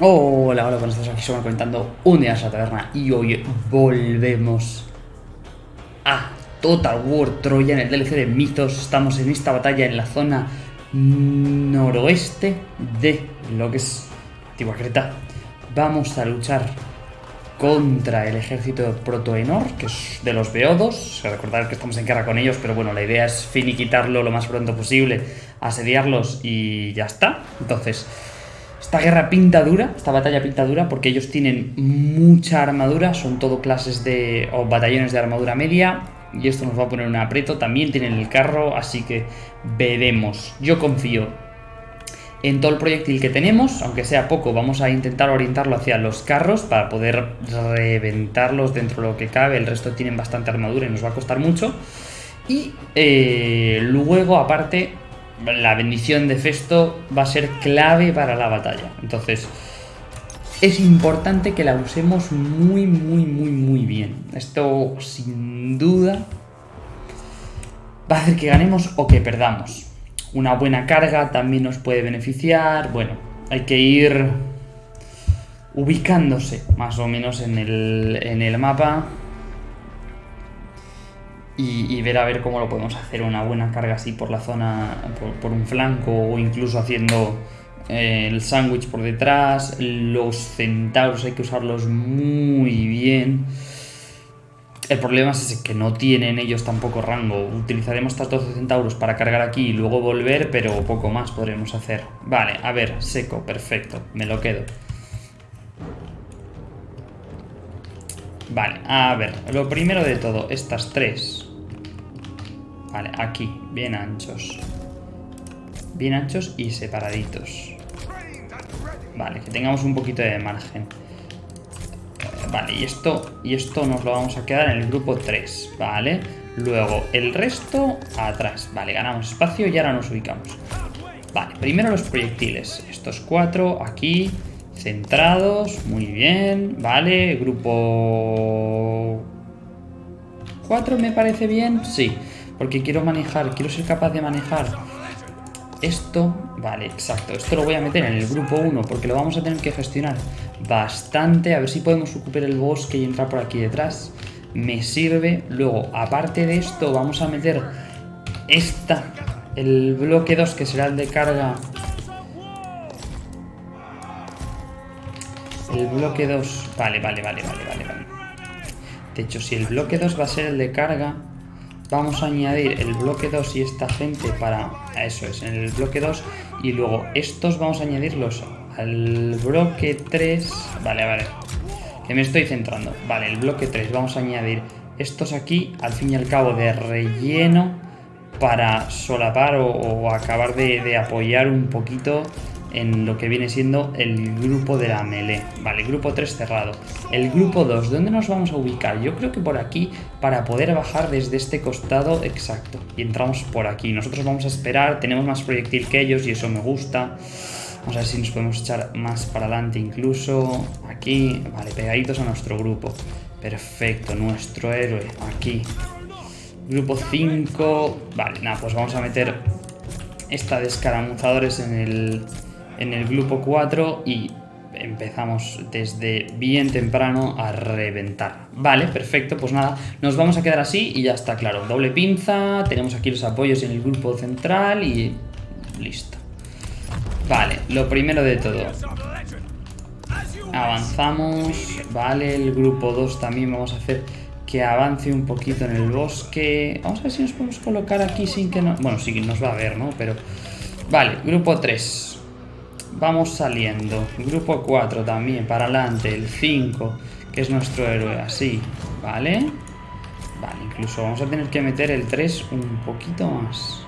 Hola, hola, buenas tardes, aquí somos comentando un día a la taberna y hoy volvemos a Total War Troya en el DLC de Mitos. Estamos en esta batalla en la zona noroeste de lo que es Antigua Creta. Vamos a luchar contra el ejército Protoenor, que es de los Beodos. Recordar que estamos en guerra con ellos, pero bueno, la idea es finiquitarlo lo más pronto posible, asediarlos y ya está. Entonces, esta guerra pinta dura, esta batalla pinta dura, porque ellos tienen mucha armadura, son todo clases de. o batallones de armadura media. Y esto nos va a poner un aprieto. También tienen el carro, así que veremos. Yo confío en todo el proyectil que tenemos, aunque sea poco, vamos a intentar orientarlo hacia los carros para poder reventarlos dentro de lo que cabe. El resto tienen bastante armadura y nos va a costar mucho. Y eh, luego, aparte, la bendición de Festo va a ser clave para la batalla. Entonces, es importante que la usemos muy, muy, muy, muy bien. Esto, sin duda, va a hacer que ganemos o que perdamos. Una buena carga también nos puede beneficiar. Bueno, hay que ir ubicándose más o menos en el, en el mapa y, ver a ver cómo lo podemos hacer una buena carga así por la zona, por, un flanco o incluso haciendo eh, el sándwich por detrás. Los centauros hay que usarlos muy bien. El problema es que no tienen ellos tampoco rango. Utilizaremos estos 12 centauros para cargar aquí y luego volver, pero poco más podremos hacer. Vale, a ver, seco, perfecto, me lo quedo. Vale, a ver, lo primero de todo, estas tres Vale, aquí, bien anchos. Bien anchos y separaditos. Vale, que tengamos un poquito de margen. Eh, vale, y esto, y esto nos lo vamos a quedar en el grupo 3, ¿vale? Luego, el resto atrás. Vale, ganamos espacio y ahora nos ubicamos. Vale, primero los proyectiles. Estos cuatro aquí, centrados, muy bien. Vale, grupo 4 me parece bien, sí. Porque quiero manejar, quiero ser capaz de manejar esto. Vale, exacto. Esto lo voy a meter en el grupo 1 porque lo vamos a tener que gestionar bastante. A ver si podemos ocupar el bosque y entrar por aquí detrás. Me sirve. Luego, aparte de esto, vamos a meter esta, el bloque 2 que será el de carga. El bloque 2... Vale, vale, vale, vale, vale, vale. De hecho, si el bloque 2 va a ser el de carga, vamos a añadir el bloque 2 y esta gente para... Eso es, en el bloque 2. Y luego estos vamos a añadirlos al bloque 3. Vale, vale. Que me estoy centrando. Vale, el bloque 3. Vamos a añadir estos aquí, al fin y al cabo, de relleno para solapar o, acabar de, de apoyar un poquito en lo que viene siendo el grupo de la melee. Vale, grupo 3 cerrado. El grupo 2, ¿dónde nos vamos a ubicar? Yo creo que por aquí para poder bajar desde este costado exacto. Y entramos por aquí. Nosotros vamos a esperar, tenemos más proyectil que ellos y eso me gusta. Vamos a ver si nos podemos echar más para adelante incluso. Aquí, vale, pegaditos a nuestro grupo. Perfecto, nuestro héroe aquí. Grupo 5. Vale, nada, pues vamos a meter esta de escaramuzadores en el, en el grupo 4 y empezamos desde bien temprano a reventar. Vale, perfecto, pues nada, nos vamos a quedar así y ya está claro. Doble pinza, tenemos aquí los apoyos en el grupo central y listo. Vale, lo primero de todo. Avanzamos, vale, el grupo 2 también vamos a hacer que avance un poquito en el bosque. Vamos a ver si nos podemos colocar aquí sin que no... Bueno, sí nos va a ver, ¿no? Pero... Vale, grupo 3. Vamos saliendo. Grupo 4 también, para adelante. El 5, que es nuestro héroe, así. ¿Vale? Vale, incluso vamos a tener que meter el 3 un poquito más.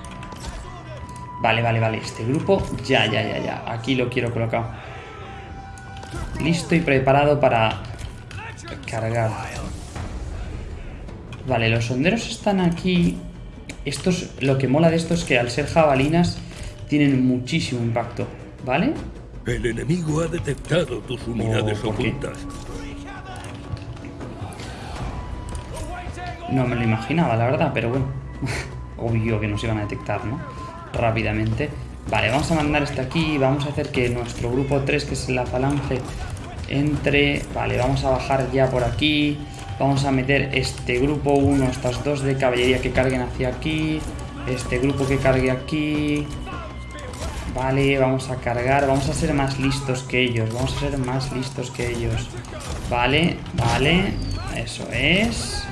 Vale, vale, vale. Este grupo, ya, ya, ya, ya. Aquí lo quiero colocar. Listo y preparado para cargar. Vale, los sonderos están aquí. Estos, lo que mola de esto es que al ser jabalinas tienen muchísimo impacto. ¿Vale? El enemigo ha detectado tus unidades ocultas. No me lo imaginaba, la verdad, pero bueno. Obvio que nos iban a detectar, ¿no? Rápidamente. Vale, vamos a mandar este aquí. Vamos a hacer que nuestro grupo 3, que es la falange, entre... Vale, vamos a bajar ya por aquí. Vamos a meter este grupo 1, estas dos de caballería que carguen hacia aquí. Este grupo que cargue aquí. Vale, vamos a cargar. Vamos a ser más listos que ellos. Vamos a ser más listos que ellos. Vale, vale. Eso es.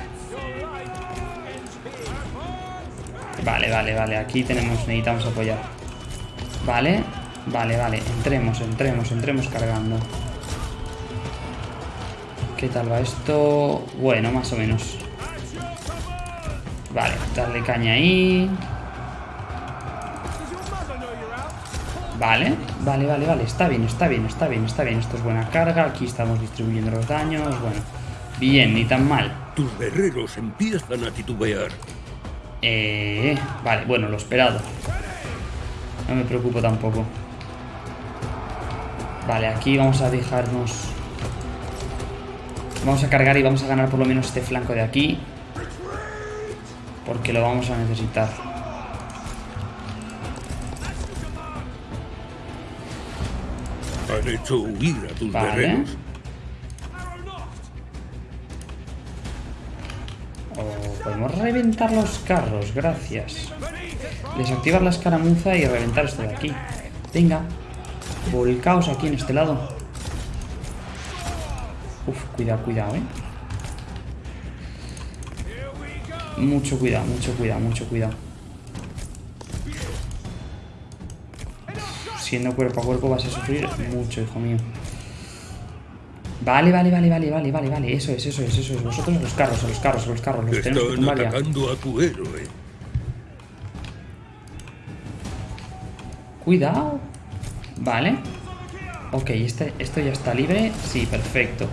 Vale, vale, vale. Aquí tenemos, necesitamos apoyar. Vale, vale, vale. Entremos, entremos, entremos cargando. ¿Qué tal va esto? Bueno, más o menos. Vale, darle caña ahí. Vale, vale, vale, vale. Está bien, está bien, está bien, está bien. Esto es buena carga. Aquí estamos distribuyendo los daños. Bueno, bien, ni tan mal. Tus guerreros empiezan a titubear. Eh, vale, bueno, lo esperado. No me preocupo tampoco. Vale, aquí vamos a dejarnos... Vamos a cargar y vamos a ganar por lo menos este flanco de aquí. Porque lo vamos a necesitar. Han hecho huir a tus Vale. guerreros. O podemos reventar los carros, gracias. Desactivar la escaramuza y reventar esto de aquí. Venga. Volcaos aquí en este lado. Uf, cuidado, cuidado, eh. Mucho cuidado, mucho cuidado, mucho cuidado. Siendo cuerpo a cuerpo vas a sufrir mucho, hijo mío. Vale, vale, vale, vale, vale, vale, vale. Eso es, eso es, eso es. Vosotros los carros, los carros, los carros. Los tenemos que tumbar ya. a tu héroe. Cuidado. Vale. Ok, este, esto ya está libre. Sí, perfecto.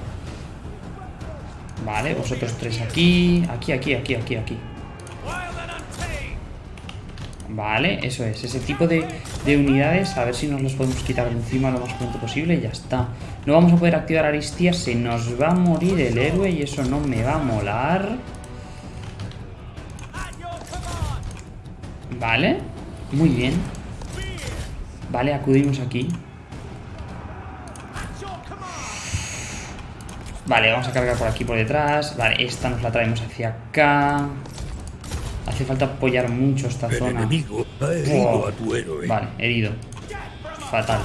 Vale, vosotros tres aquí. Aquí, aquí, aquí, aquí, aquí. Vale, eso es. Ese tipo de, de unidades, a ver si nos los podemos quitar de encima lo más pronto posible y ya está. No vamos a poder activar Aristia, se nos va a morir el héroe y eso no me va a molar. Vale, muy bien. Vale, acudimos aquí. Vale, vamos a cargar por aquí por detrás. Vale, esta nos la traemos hacia acá. Hace falta apoyar mucho esta El zona. enemigo ha herido a tu héroe. Vale, herido. Fatal.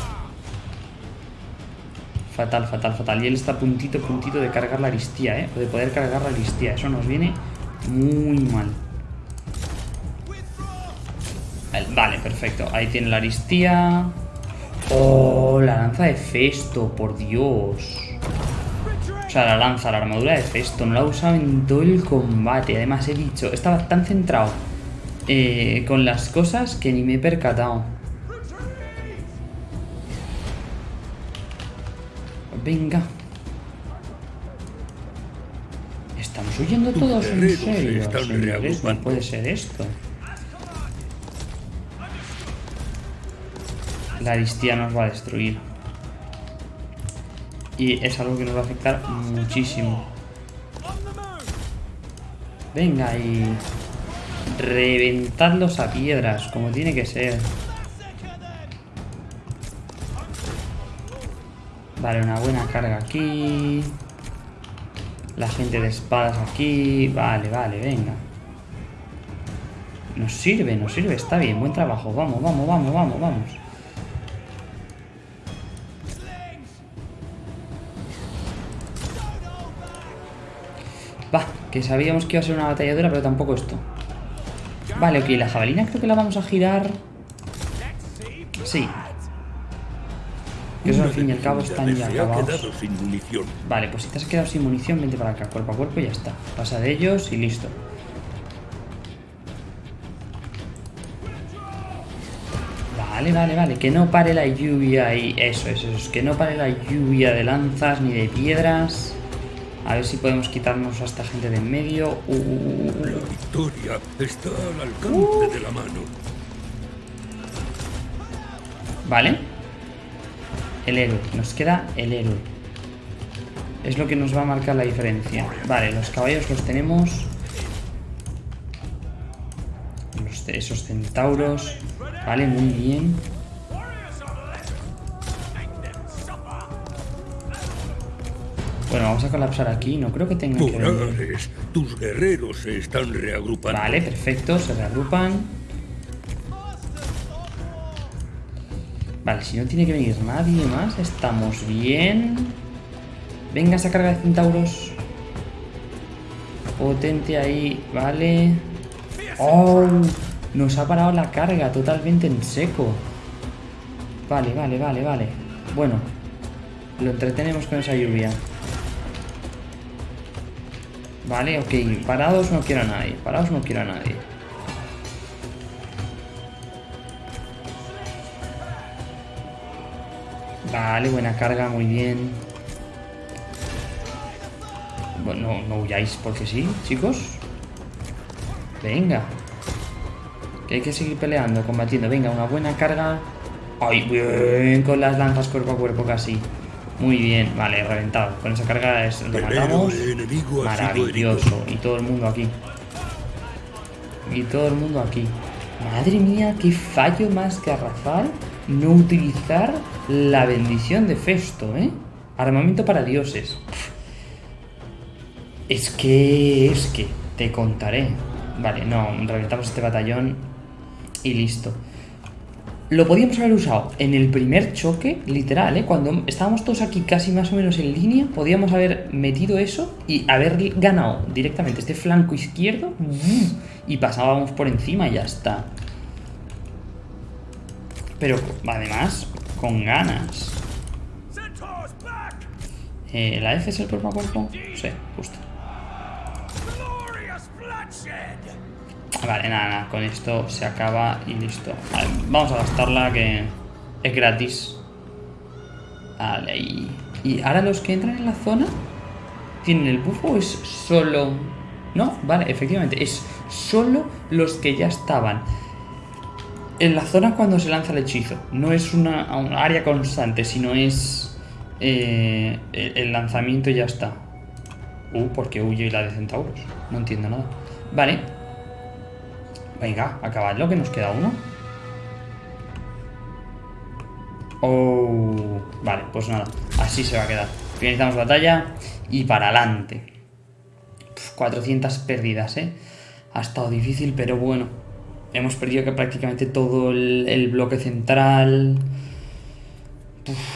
Fatal, fatal, fatal. Y él está puntito, puntito de cargar la aristía, ¿eh? O de poder cargar la aristía. Eso nos viene muy mal. Vale, perfecto. Ahí tiene la aristía. Oh, la lanza de Festo, por Dios. O sea, la lanza, la armadura de Festo. No la he usado en todo el combate. Además, he dicho, estaba tan centrado eh, con las cosas que ni me he percatado. Venga. Estamos huyendo todos en serio. señores, no puede ser esto. La aristía nos va a destruir. Y es algo que nos va a afectar muchísimo. Venga y... Reventadlos a piedras, como tiene que ser. Vale, una buena carga aquí. La gente de espadas aquí. Vale, vale, venga. Nos sirve, nos sirve, está bien, buen trabajo. Vamos, vamos, vamos, vamos, vamos. Que sabíamos que iba a ser una batalla dura, pero tampoco esto. Vale, ok, la jabalina creo que la vamos a girar. Sí. Que eso al fin y al cabo están ya acabados. Vale, pues si te has quedado sin munición, vente para acá, cuerpo a cuerpo y ya está. Pasa de ellos y listo. Vale, vale, vale. Que no pare la lluvia y eso, eso, eso. Que no pare la lluvia de lanzas ni de piedras. A ver si podemos quitarnos a esta gente de en medio. Uh, uh, uh. La victoria está al alcance de la mano. Vale. El héroe. Nos queda el héroe. Es lo que nos va a marcar la diferencia. Vale, los caballos los tenemos. Los- esos centauros. Vale, muy bien. Vamos a colapsar aquí. No creo que tengan que venir. Tus guerreros se están reagrupando. Vale, perfecto. Se reagrupan. Vale, si no tiene que venir nadie más, estamos bien. Venga esa carga de centauros. Potente ahí, vale. ¡Oh! Nos ha parado la carga totalmente en seco. Vale, vale, vale, vale. Bueno, lo entretenemos con esa lluvia. Vale, ok. Parados no quiero a nadie. Parados no quiero a nadie. Vale, buena carga, muy bien. Bueno, no, huyáis porque sí, chicos. Venga. Que hay que seguir peleando, combatiendo. Venga, una buena carga. ¡Ay, bien! Con las lanzas cuerpo a cuerpo casi. Muy bien, vale, reventado. Con esa carga es, lo matamos. Maravilloso. Y todo el mundo aquí. Y todo el mundo aquí. Madre mía, qué fallo más garrafal no utilizar la bendición de Festo, ¿eh? Armamento para dioses. Es que... es que... Te contaré. Vale, no, reventamos este batallón y listo. Lo podíamos haber usado en el primer choque, literal, ¿eh? Cuando estábamos todos aquí casi más o menos en línea, podíamos haber metido eso y haber ganado directamente este flanco izquierdo y pasábamos por encima y ya está. Pero además, con ganas. Eh, ¿La F es el cuerpo a cuerpo? Sí, justo. Vale, nada, nada, con esto se acaba y listo. Vamos a gastarla que es gratis. Vale, y... ¿Y ahora los que entran en la zona tienen el bufo o es solo...? No, vale, efectivamente, es solo los que ya estaban en la zona cuando se lanza el hechizo. No es una, área constante, sino es eh, el lanzamiento y ya está. Uh, porque huye la de centauros. No entiendo nada. Vale. Venga, acabadlo, que nos queda uno. Oh, vale, pues nada. Así se va a quedar. Finalizamos batalla y para adelante. 400 pérdidas, ¿eh? Ha estado difícil, pero bueno. Hemos perdido que prácticamente todo el, bloque central.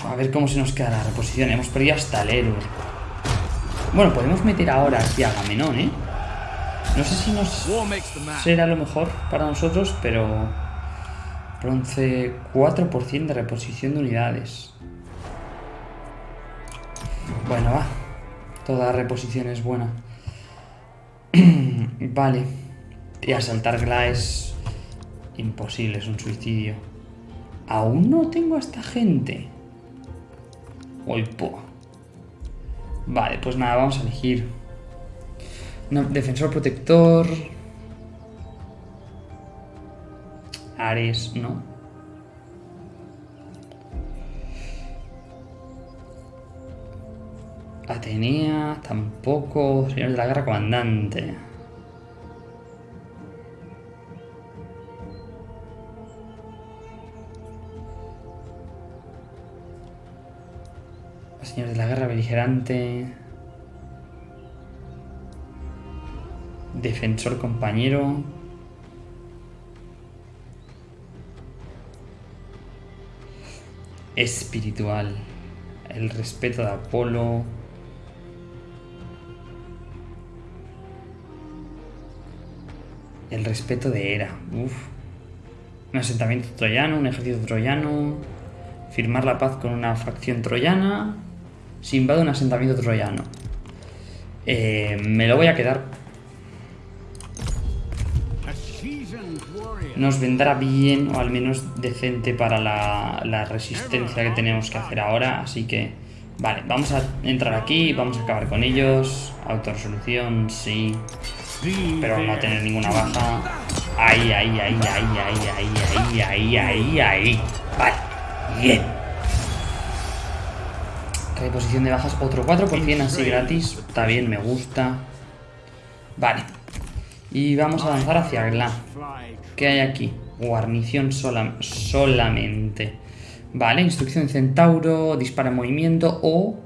a ver cómo se nos queda la reposición. Hemos perdido hasta el héroe. Bueno, podemos meter ahora aquí a Gamenón, ¿eh? No sé si nos será lo mejor para nosotros, pero... Bronce 4% de reposición de unidades. Bueno, va. Toda reposición es buena. vale. Y asaltar Glaes Imposible, es un suicidio. Aún no tengo a esta gente. Uy, po. Vale, pues nada, vamos a elegir. Defensor protector. Ares, no. Atenea, tampoco. Señor de la guerra comandante. Señor de la guerra beligerante. Defensor compañero. Espiritual. El respeto de Apolo. El respeto de Hera. Un asentamiento troyano, un ejército troyano. Firmar la paz con una facción troyana se invade un asentamiento troyano. Eh, me lo voy a quedar. Nos vendrá bien o al menos decente para la, resistencia que tenemos que hacer ahora. Así que, vale, vamos a entrar aquí, vamos a acabar con ellos. Autoresolución, sí. Pero no tener ninguna baja. Ahí, ahí, ahí, ahí, ahí, ahí, ahí, ahí, ahí. Vale, bien. Reposición de bajas, otro 4% así gratis. Está bien, me gusta. Vale. Y vamos a avanzar hacia Gla. ¿Qué hay aquí? Guarnición solamente. Vale, instrucción de centauro, dispara en movimiento o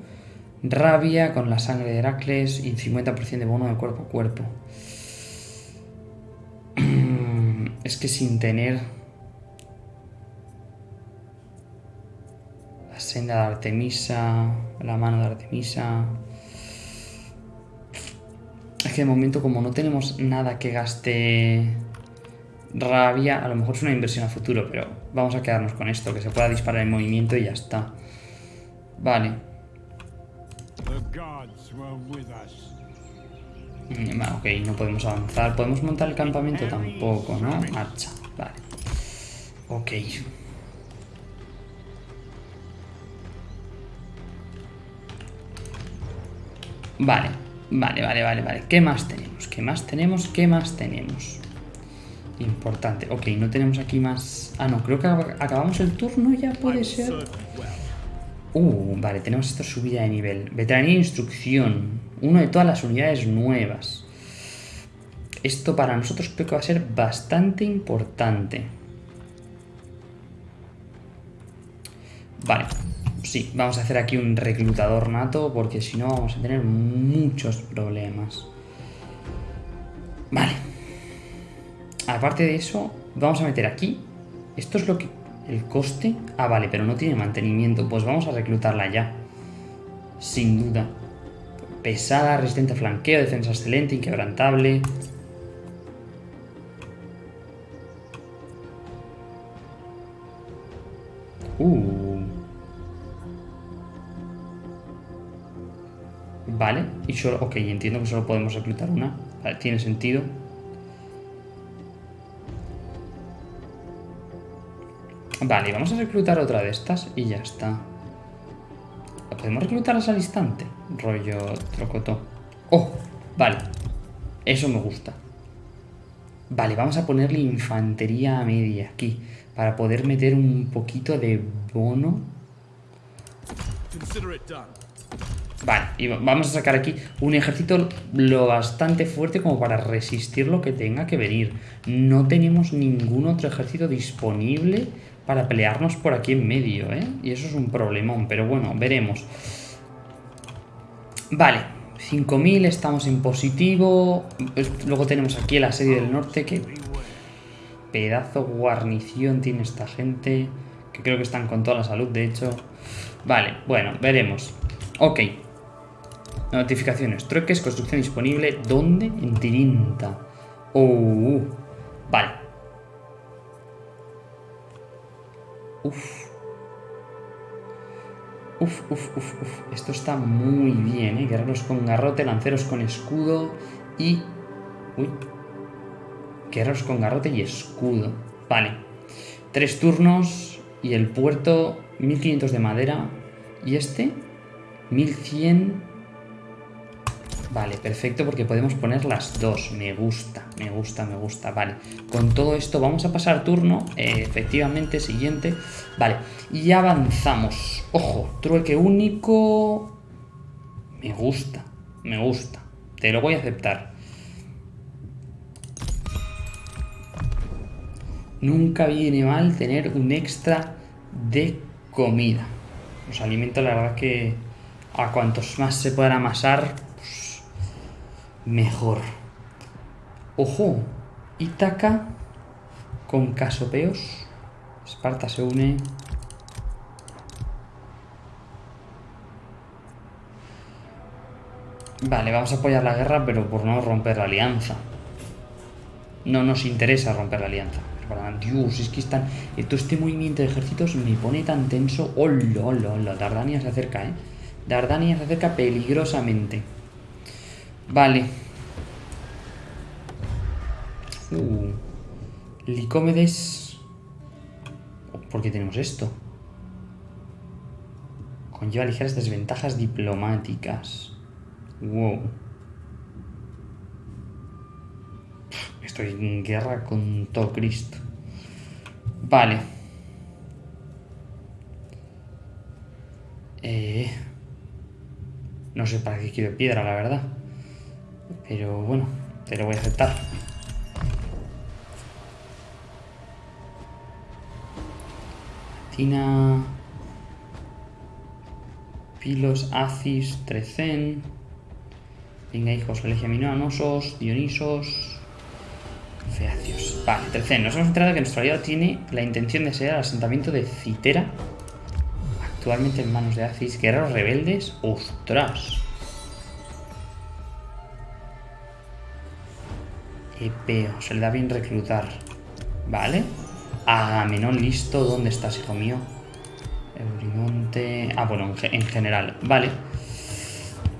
Rabia con la sangre de Heracles y 50% de bono de cuerpo a cuerpo. Es que sin tener la senda de Artemisa, la mano de Artemisa... Es que de momento como no tenemos nada que gaste rabia, a lo mejor es una inversión a futuro, pero vamos a quedarnos con esto, que se pueda disparar en movimiento y ya está. Vale. Mm, ok, no podemos avanzar. ¿Podemos montar el campamento? Tampoco, ¿no? Marcha, vale. Ok. Vale, vale, vale, vale, vale. ¿Qué más tenemos? ¿Qué más tenemos? ¿Qué más tenemos? Importante. Ok, no tenemos aquí más... Ah, no, creo que acabamos el turno ya, puede ser. Uh, vale, tenemos esta subida de nivel. Veteranía e instrucción. Uno de todas las unidades nuevas. Esto para nosotros creo que va a ser bastante importante. Vale, sí, vamos a hacer aquí un reclutador nato porque si no vamos a tener muchos problemas. Vale. Aparte de eso, vamos a meter aquí. Esto es lo que... El coste... Ah, vale, pero no tiene mantenimiento. Pues vamos a reclutarla ya. Sin duda. Pesada, resistente a flanqueo, defensa excelente, inquebrantable. Uh. Vale, y solo... Ok, entiendo que solo podemos reclutar una. Vale, tiene sentido. Vale, vamos a reclutar otra de estas y ya está. ¿Podemos reclutarlas al instante? Rollo trocotó. ¡Oh! Vale. Eso me gusta. Vale, vamos a ponerle infantería media aquí. Para poder meter un poquito de bono. Vale, y vamos a sacar aquí un ejército lo bastante fuerte como para resistir lo que tenga que venir. No tenemos ningún otro ejército disponible para pelearnos por aquí en medio, ¿eh? Y eso es un problemón, pero bueno, veremos. Vale, 5.000, estamos en positivo. Luego tenemos aquí el asedio del norte, que pedazo guarnición tiene esta gente. Que creo que están con toda la salud, de hecho. Vale, bueno, veremos. Ok. Notificaciones. Trueques, construcción disponible. ¿Dónde? En Tirinta. Oh, vale. Uf. Uf, uf, uf, uf. Esto está muy bien, ¿eh? Guerreros con garrote, lanceros con escudo y... Uy. Guerreros con garrote y escudo. Vale. Tres turnos y el puerto 1500 de madera. ¿Y este? 1100 Vale, perfecto, porque podemos poner las dos. Me gusta, me gusta, me gusta. Vale, con todo esto vamos a pasar turno. Eh, efectivamente, siguiente. Vale, y avanzamos. Ojo, trueque único. Me gusta, me gusta. Te lo voy a aceptar. Nunca viene mal tener un extra de comida. Los alimentos, la verdad que a cuantos más se puedan amasar, mejor. Ojo, Ítaca con Casopeos. Esparta se une. Vale, vamos a apoyar la guerra, pero por no romper la alianza. No nos interesa romper la alianza. Dios, es que están... Todo este movimiento de ejércitos me pone tan tenso. ¡Hola, hola, hola! Dardania se acerca, ¿eh? Dardania se acerca peligrosamente. Vale. Uh. Licómedes. ¿Por qué tenemos esto? Conlleva ligeras desventajas diplomáticas. Wow. Estoy en guerra con todo Cristo. Vale. Eh, no sé para qué quiero piedra, la verdad. Pero bueno, te lo voy a aceptar. Tina... Pilos, Acis, Trecen. Venga, hijos, Legiaminoanosos, Dionisos. Feacios. Vale, Trecen. Nos hemos enterado que nuestro aliado tiene la intención de ser el asentamiento de Citera. Actualmente en manos de Acis. Guerreros rebeldes. ¡Ostras! Epeo. Se le da bien reclutar. Vale. Agamenón listo. ¿Dónde estás, hijo mío? Eurimonte... Ah, bueno, en, general. Vale.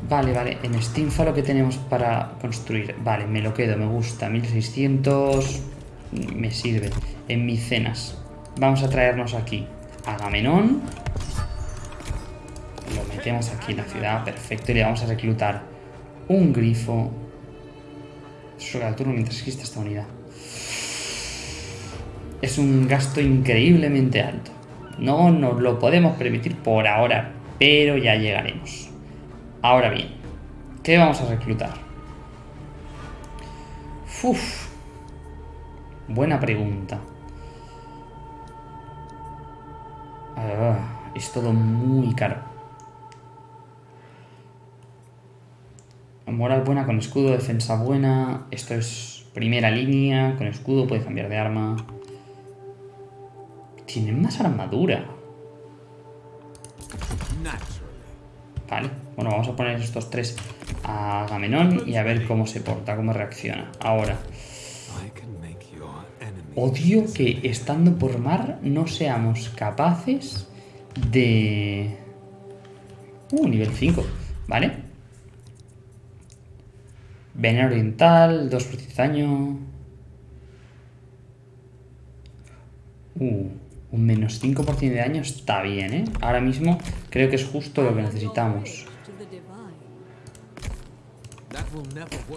Vale, vale. En Steamfa lo que tenemos para construir. Vale, me lo quedo, me gusta. 1600... Me sirve. En Micenas. Vamos a traernos aquí. Agamenón. Lo metemos aquí en la ciudad. Perfecto. Y le vamos a reclutar un grifo. Sobre el turno mientras existe esta unidad. Es un gasto increíblemente alto. No nos lo podemos permitir por ahora, pero ya llegaremos. Ahora bien, ¿qué vamos a reclutar? Uf, buena pregunta. Ah, es todo muy caro. Moral buena con escudo, defensa buena. Esto es primera línea, con escudo, puede cambiar de arma. Tienen más armadura. Vale, bueno, vamos a poner estos tres a Agamenón y a ver cómo se porta, cómo reacciona. Ahora. Odio que estando por mar no seamos capaces de... Uh, nivel 5, ¿vale? Veneno oriental, 2% de daño... Uh, un menos 5% de daño está bien, ¿eh? Ahora mismo creo que es justo lo que necesitamos.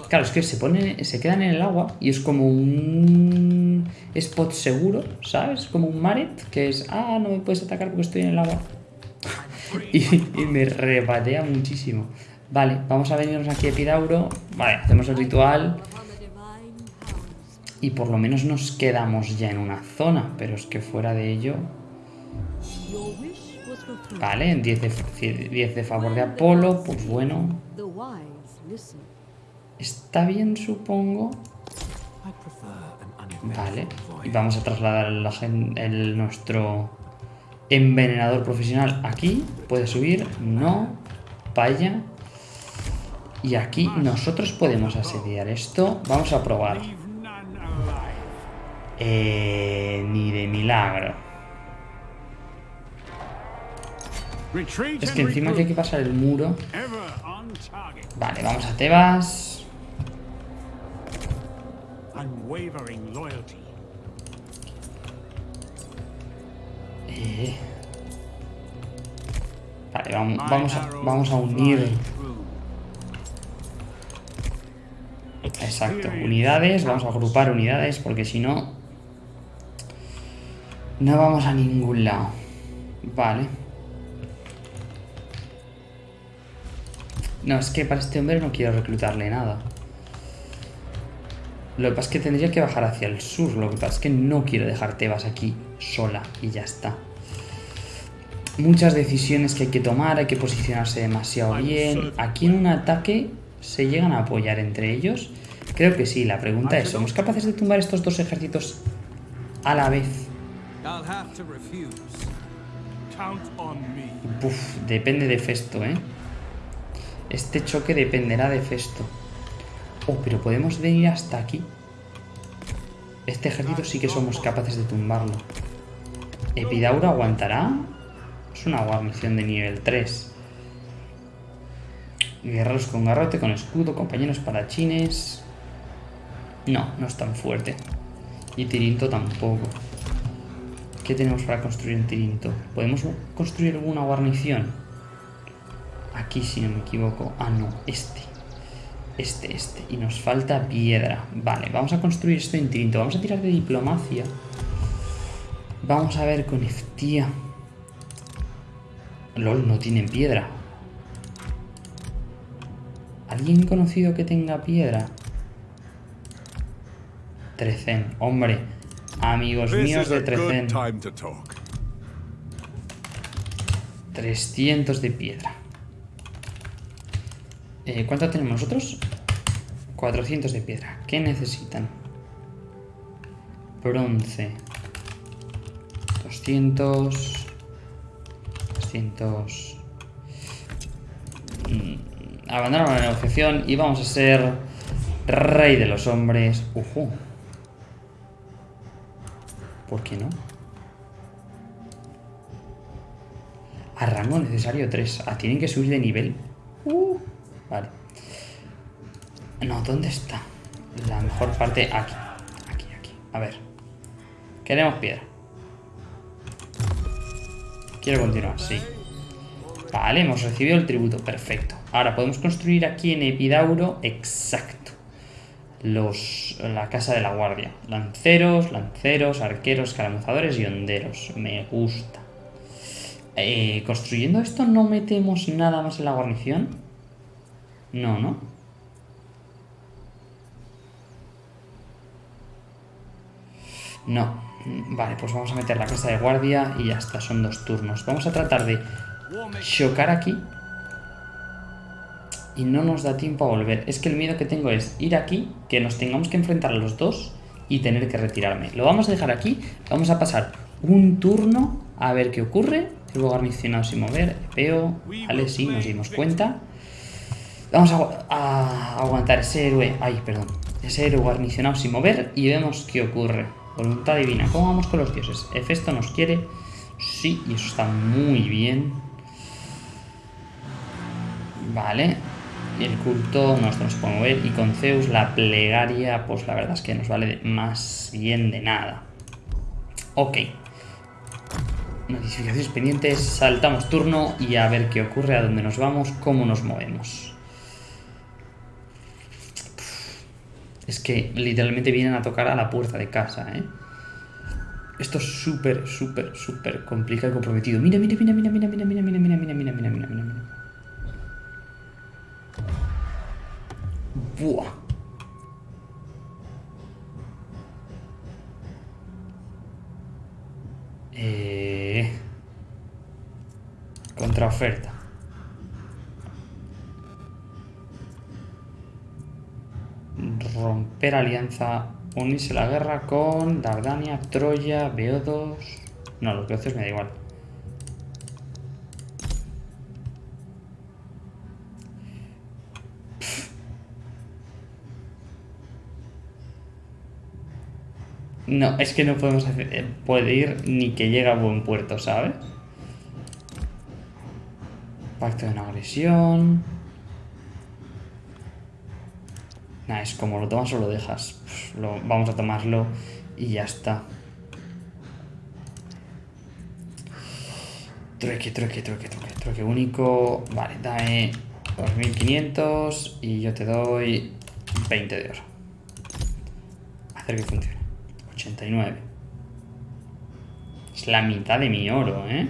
Claro, es que se pone, se quedan en el agua y es como un spot seguro, ¿sabes? Como un maret que es, ah, no me puedes atacar porque estoy en el agua. y, y, me rebatea muchísimo. Vale, vamos a venirnos aquí a Epidauro. Vale, hacemos el ritual. Y por lo menos nos quedamos ya en una zona, pero es que fuera de ello... Vale, 10 de, 10 de favor de Apolo, pues bueno. Está bien, supongo. Vale, y vamos a trasladar el, nuestro envenenador profesional aquí. Puede subir, no, vaya. Y aquí nosotros podemos asediar esto. Vamos a probar. Eh, ni de milagro. Es que encima que hay que pasar el muro. Vale, vamos a Tebas. Eh. Vale, vamos, vamos, a, vamos a unir Exacto, unidades, vamos a agrupar unidades porque si no no vamos a ningún lado. Vale. No, es que para este hombre no quiero reclutarle nada. Lo que pasa es que tendría que bajar hacia el sur. Lo que pasa es que no quiero dejar Tebas aquí sola y ya está. Muchas decisiones que hay que tomar, hay que posicionarse demasiado bien. Aquí en un ataque se llegan a apoyar entre ellos. Creo que sí, la pregunta es, ¿somos capaces de tumbar estos dos ejércitos a la vez? Uf, depende de Festo, ¿eh? Este choque dependerá de Festo. Oh, pero podemos venir hasta aquí. Este ejército sí que somos capaces de tumbarlo. ¿Epidauro aguantará? Es una guarnición de nivel 3. Guerreros con garrote, con escudo, compañeros parachines. No, no es tan fuerte. Y Tirinto tampoco. ¿Qué tenemos para construir en Tirinto? ¿Podemos construir alguna guarnición? Aquí, si no me equivoco. Ah, no, este. Este, este. Y nos falta piedra. Vale, vamos a construir esto en Tirinto. Vamos a tirar de diplomacia. Vamos a ver con Eftía. LOL, no tienen piedra. ¿Alguien conocido que tenga piedra? Trecen, hombre. Amigos míos de Trecen. 300 de piedra. Eh, ¿Cuánto tenemos nosotros? 400 de piedra. ¿Qué necesitan? Bronce. 200. 200. Mm, abandonamos la negociación y vamos a ser rey de los hombres. Ujú. ¿Por qué no? A rango necesario 3. Ah, tienen que subir de nivel. Uh, vale. No, ¿dónde está? La mejor parte aquí. Aquí, aquí. A ver. Queremos piedra. Quiero continuar, sí. Vale, hemos recibido el tributo. Perfecto. Ahora podemos construir aquí en Epidauro. Exacto. Los, la casa de la guardia. Lanceros, lanceros, arqueros, caramuzadores y honderos. Me gusta. Eh, construyendo esto no metemos nada más en la guarnición. No, ¿no? No. Vale, pues vamos a meter la casa de guardia y ya está, son dos turnos. Vamos a tratar de chocar aquí. Y no nos da tiempo a volver. Es que el miedo que tengo es ir aquí, que nos tengamos que enfrentar a los dos y tener que retirarme. Lo vamos a dejar aquí, vamos a pasar un turno a ver qué ocurre. Luego garnicionado sin mover, veo, vale, sí, nos dimos cuenta. Vamos a, a aguantar ese héroe, ay, perdón, ese héroe guarnicionado sin mover y vemos qué ocurre. Voluntad divina. ¿Cómo vamos con los dioses? Hefesto nos quiere. Sí, y eso está muy bien. Vale. El culto no se puede mover. Y con Zeus la plegaria, pues la verdad es que nos vale más bien de nada. Ok. Notificaciones pendientes. Saltamos turno y a ver qué ocurre, a dónde nos vamos, cómo nos movemos. Es que literalmente vienen a tocar a la puerta de casa, ¿eh? Esto es súper, súper, súper complicado y comprometido. Mira, mira, mira, mira, mira, mira, mira, mira, mira, mira, mira, mira, mira, mira, Buah. Eh... Contraoferta. romper alianza, unirse a la guerra con Dardania, Troya, Beodos... No, los beocios me da igual. No, es que no podemos hacer, eh, puede ir ni que llegue a buen puerto, ¿sabes? Pacto de una agresión... Nah, es como lo tomas o lo dejas. lo, vamos a tomarlo y ya está. Trueque, trueque, trueque, trueque, trueque único. Vale, dame 2500 y yo te doy 20 de oro. Hacer que funcione. 89. Es la mitad de mi oro, ¿eh?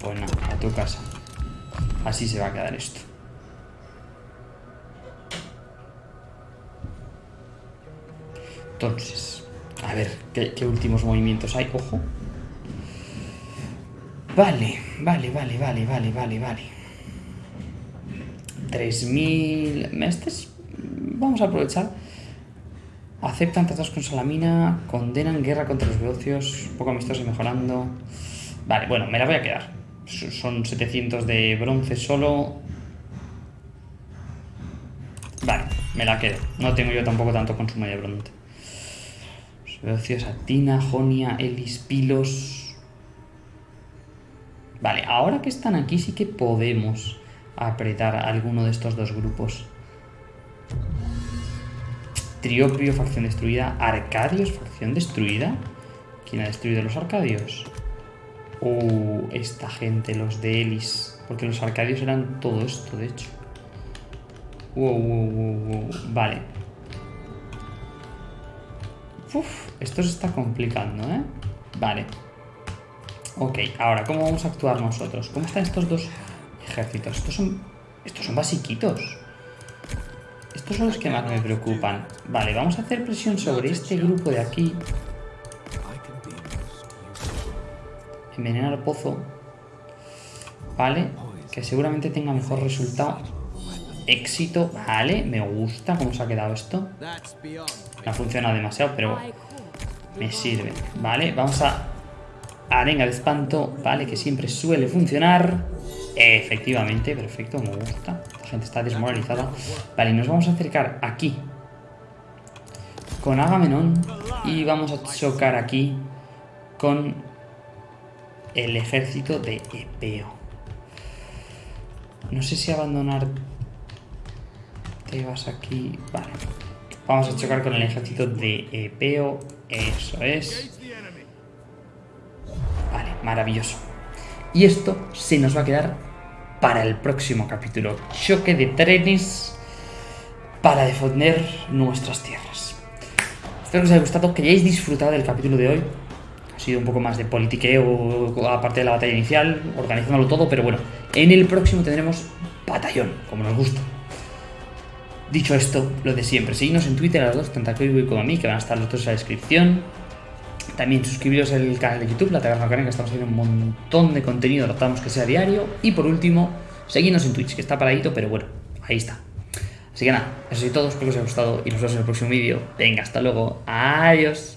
Pues nada, a tu casa. Así se va a quedar esto. Entonces, a ver, ¿qué, últimos movimientos hay? Ojo. Vale, vale, vale, vale, vale, vale, vale. 3.000... Este Vamos a aprovechar. Aceptan tratados con Salamina, condenan guerra contra los negocios, poco amistosos y mejorando. Vale, bueno, me la voy a quedar. Son 700 de bronce solo. Vale, me la quedo. No tengo yo tampoco tanto consumo de bronce. Veocios Atina, Jonia, Elis, Pilos... Vale, ahora que están aquí sí que podemos apretar alguno de estos dos grupos. Triopio, facción destruida. Arcadios, facción destruida. ¿Quién ha destruido los Arcadios? Uh, esta gente, los de Elis. Porque los Arcadios eran todo esto, de hecho. Wow, wow, wow, wow. Vale. Uf, esto se está complicando, ¿eh? Vale. Ok, ahora, ¿cómo vamos a actuar nosotros? ¿Cómo están estos dos ejércitos? Estos son, estos son basiquitos. Estos son los que más me preocupan. Vale, vamos a hacer presión sobre este grupo de aquí. Envenenar pozo. Vale, que seguramente tenga mejor resultado. éxito. Vale, me gusta cómo se ha quedado esto. No ha funcionado demasiado, pero me sirve. Vale, vamos a arenga de espanto, vale, que siempre suele funcionar. Efectivamente, perfecto, me gusta. La gente está desmoralizada. Vale, nos vamos a acercar aquí con Agamenón y vamos a chocar aquí con el ejército de Epeo. No sé si abandonar vas aquí. Vale. Vamos a chocar con el ejército de Epeo. Eso es. Vale, maravilloso. Y esto se nos va a quedar para el próximo capítulo. Choque de trenes para defender nuestras tierras. Espero que os haya gustado, que hayáis disfrutado del capítulo de hoy. Ha sido un poco más de politiqueo, aparte de la batalla inicial, organizándolo todo, pero bueno, en el próximo tendremos batallón, como nos gusta. Dicho esto, lo de siempre, seguidnos en Twitter a los dos, tanto a Koibu como a mí, que van a estar los dos en la descripción. También suscribiros al canal de YouTube, La Taberna Karen, que estamos haciendo un montón de contenido, tratamos que sea diario. Y por último, seguidnos en Twitch, que está paradito, pero bueno, ahí está. Así que nada, eso es todo, espero que os haya gustado y nos vemos en el próximo vídeo. Venga, hasta luego, adiós.